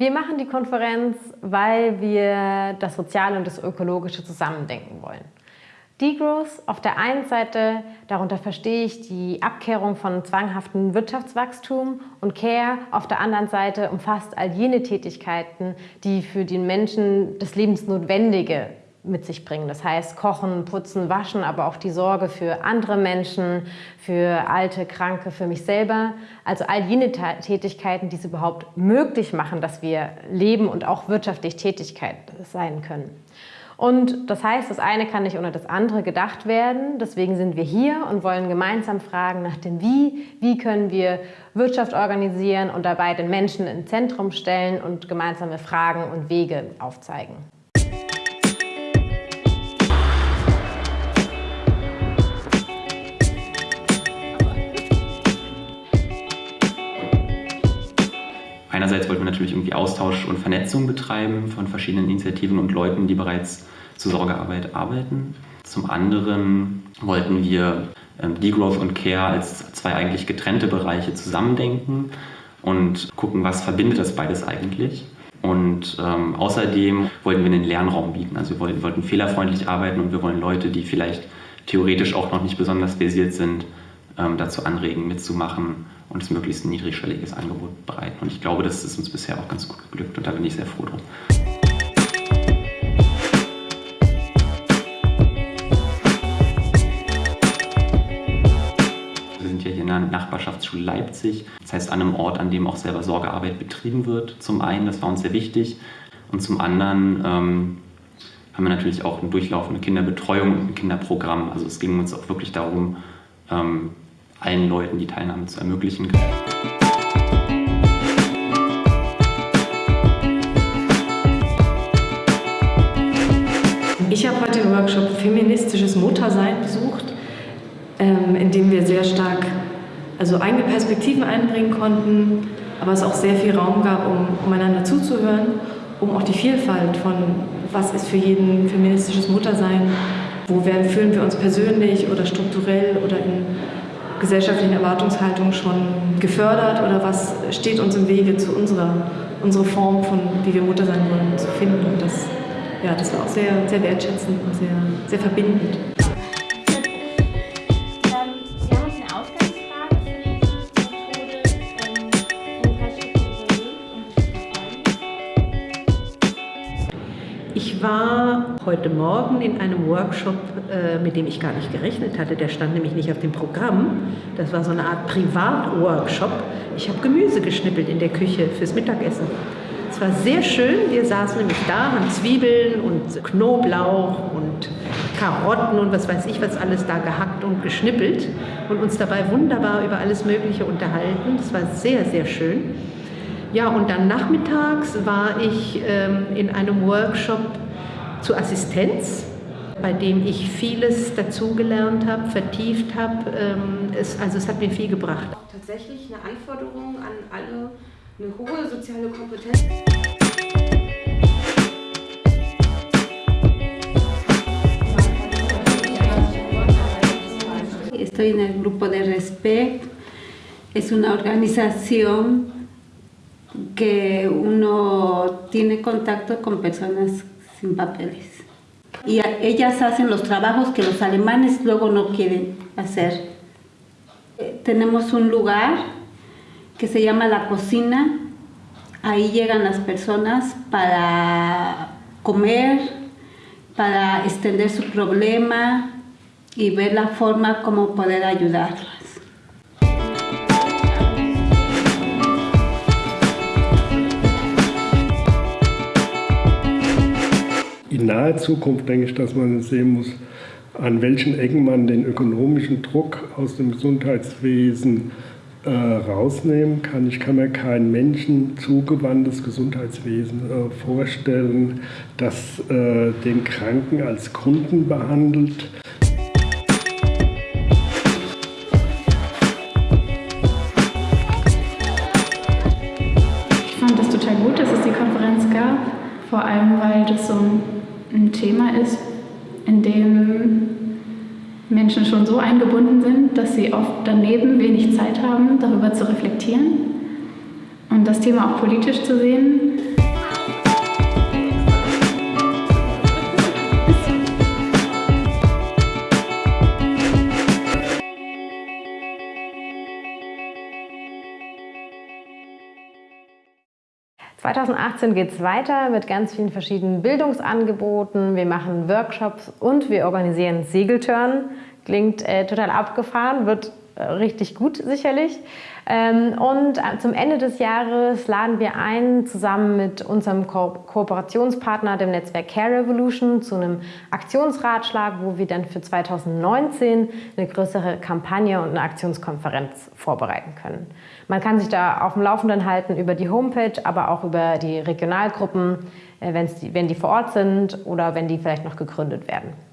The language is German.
Wir machen die Konferenz, weil wir das Soziale und das Ökologische zusammendenken wollen. Degrowth auf der einen Seite, darunter verstehe ich die Abkehrung von zwanghaftem Wirtschaftswachstum und Care auf der anderen Seite umfasst all jene Tätigkeiten, die für den Menschen das Lebensnotwendige mit sich bringen. Das heißt Kochen, Putzen, Waschen, aber auch die Sorge für andere Menschen, für Alte, Kranke, für mich selber. Also all jene Tätigkeiten, die es überhaupt möglich machen, dass wir leben und auch wirtschaftlich Tätigkeit sein können. Und das heißt, das eine kann nicht ohne das andere gedacht werden. Deswegen sind wir hier und wollen gemeinsam fragen nach dem Wie. Wie können wir Wirtschaft organisieren und dabei den Menschen ins Zentrum stellen und gemeinsame Fragen und Wege aufzeigen. Einerseits wollten wir natürlich irgendwie Austausch und Vernetzung betreiben von verschiedenen Initiativen und Leuten, die bereits zur Sorgearbeit arbeiten. Zum anderen wollten wir ähm, Degrowth und Care als zwei eigentlich getrennte Bereiche zusammendenken und gucken, was verbindet das beides eigentlich. Und ähm, außerdem wollten wir einen Lernraum bieten. Also wir wollten, wollten fehlerfreundlich arbeiten und wir wollen Leute, die vielleicht theoretisch auch noch nicht besonders versiert sind, dazu anregen, mitzumachen und es möglichst niedrigschwelliges Angebot bereiten. Und ich glaube, das ist uns bisher auch ganz gut geglückt und da bin ich sehr froh drum. Wir sind ja hier in der Nachbarschaftsschule Leipzig, das heißt an einem Ort, an dem auch selber Sorgearbeit betrieben wird. Zum einen, das war uns sehr wichtig, und zum anderen ähm, haben wir natürlich auch eine durchlaufende Kinderbetreuung und ein Kinderprogramm. Also es ging uns auch wirklich darum, ähm, allen Leuten die Teilnahme zu ermöglichen. Ich habe heute den Workshop Feministisches Muttersein besucht, ähm, in dem wir sehr stark also eigene Perspektiven einbringen konnten, aber es auch sehr viel Raum gab, um, um einander zuzuhören, um auch die Vielfalt von was ist für jeden feministisches Muttersein, wo werden, fühlen wir uns persönlich oder strukturell oder in gesellschaftlichen Erwartungshaltungen schon gefördert oder was steht uns im Wege zu unserer, unserer Form von, wie wir Mutter sein wollen, zu finden. Und das, ja, das war auch sehr, sehr wertschätzend und sehr, sehr verbindend. Ich war heute Morgen in einem Workshop, äh, mit dem ich gar nicht gerechnet hatte. Der stand nämlich nicht auf dem Programm. Das war so eine Art Privatworkshop. Ich habe Gemüse geschnippelt in der Küche fürs Mittagessen. Es war sehr schön. Wir saßen nämlich da, haben Zwiebeln und Knoblauch und Karotten und was weiß ich was alles da gehackt und geschnippelt und uns dabei wunderbar über alles Mögliche unterhalten. Das war sehr, sehr schön. Ja, und dann nachmittags war ich ähm, in einem Workshop zur Assistenz, bei dem ich vieles dazugelernt habe, vertieft habe. Ähm, es, also es hat mir viel gebracht. Tatsächlich eine Anforderung an alle, eine hohe soziale Kompetenz. Estoy en el grupo de Respect. Es una organización que uno tiene contacto con personas sin papeles. Y ellas hacen los trabajos que los alemanes luego no quieren hacer. Eh, tenemos un lugar que se llama la cocina. Ahí llegan las personas para comer, para extender su problema y ver la forma como poder ayudarlas. In naher Zukunft denke ich, dass man sehen muss, an welchen Ecken man den ökonomischen Druck aus dem Gesundheitswesen äh, rausnehmen kann. Ich kann mir kein Menschen zugewandtes Gesundheitswesen äh, vorstellen, das äh, den Kranken als Kunden behandelt. Ich fand es total gut, dass es die Konferenz gab, vor allem weil das so ein ein Thema ist, in dem Menschen schon so eingebunden sind, dass sie oft daneben wenig Zeit haben, darüber zu reflektieren. und das Thema auch politisch zu sehen. 2018 geht es weiter mit ganz vielen verschiedenen Bildungsangeboten. Wir machen Workshops und wir organisieren Segeltörn. Klingt äh, total abgefahren, wird richtig gut sicherlich. Ähm, und äh, zum Ende des Jahres laden wir ein, zusammen mit unserem Ko Kooperationspartner, dem Netzwerk Care Revolution, zu einem Aktionsratschlag, wo wir dann für 2019 eine größere Kampagne und eine Aktionskonferenz vorbereiten können. Man kann sich da auf dem Laufenden halten über die Homepage, aber auch über die Regionalgruppen, äh, wenn die vor Ort sind oder wenn die vielleicht noch gegründet werden.